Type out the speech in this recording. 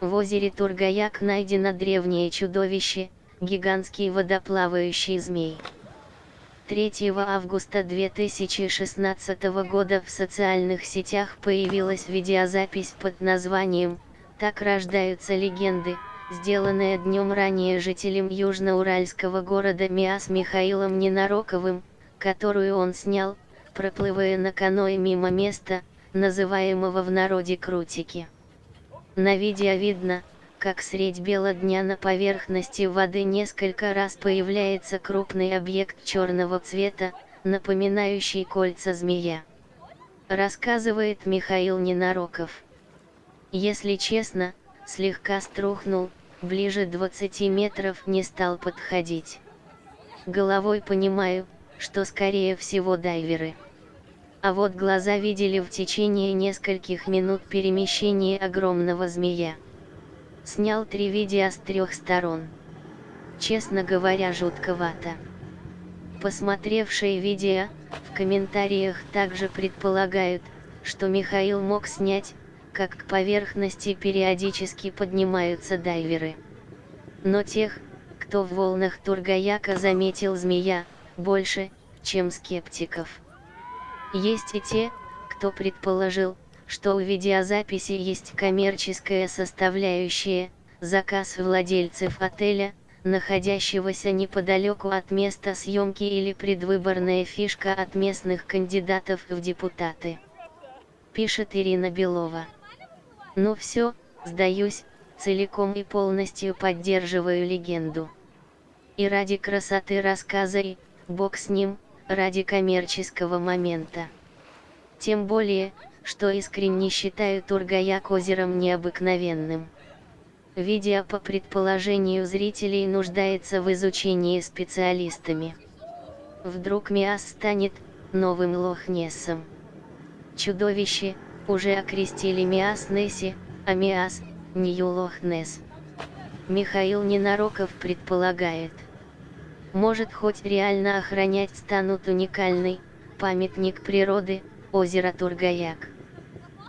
В озере Тургаяк найдено древнее чудовище, гигантский водоплавающий змей. 3 августа 2016 года в социальных сетях появилась видеозапись под названием «Так рождаются легенды», сделанная днем ранее жителем южноуральского города Миас Михаилом Ненароковым, которую он снял, проплывая на каное мимо места, называемого в народе Крутики. На видео видно, как средь бела дня на поверхности воды несколько раз появляется крупный объект черного цвета, напоминающий кольца змея. Рассказывает Михаил Ненароков. Если честно, слегка струхнул, ближе 20 метров не стал подходить. Головой понимаю, что скорее всего дайверы. А вот глаза видели в течение нескольких минут перемещение огромного змея. Снял три видео с трех сторон. Честно говоря жутковато. Посмотревшие видео, в комментариях также предполагают, что Михаил мог снять, как к поверхности периодически поднимаются дайверы. Но тех, кто в волнах Тургаяка заметил змея, больше, чем скептиков. Есть и те, кто предположил, что у видеозаписи есть коммерческая составляющая, заказ владельцев отеля, находящегося неподалеку от места съемки или предвыборная фишка от местных кандидатов в депутаты. Пишет Ирина Белова. Ну все, сдаюсь, целиком и полностью поддерживаю легенду. И ради красоты рассказа и, бог с ним, ради коммерческого момента. Тем более, что искренне считаю Тургаяк озером необыкновенным. Видео по предположению зрителей нуждается в изучении специалистами. Вдруг Миас станет новым Лохнесом. Чудовище, уже окрестили Миас Несси, а Миас – Нью Лохнес. Михаил Ненароков предполагает. Может хоть реально охранять станут уникальный, памятник природы, озеро Тургаяк.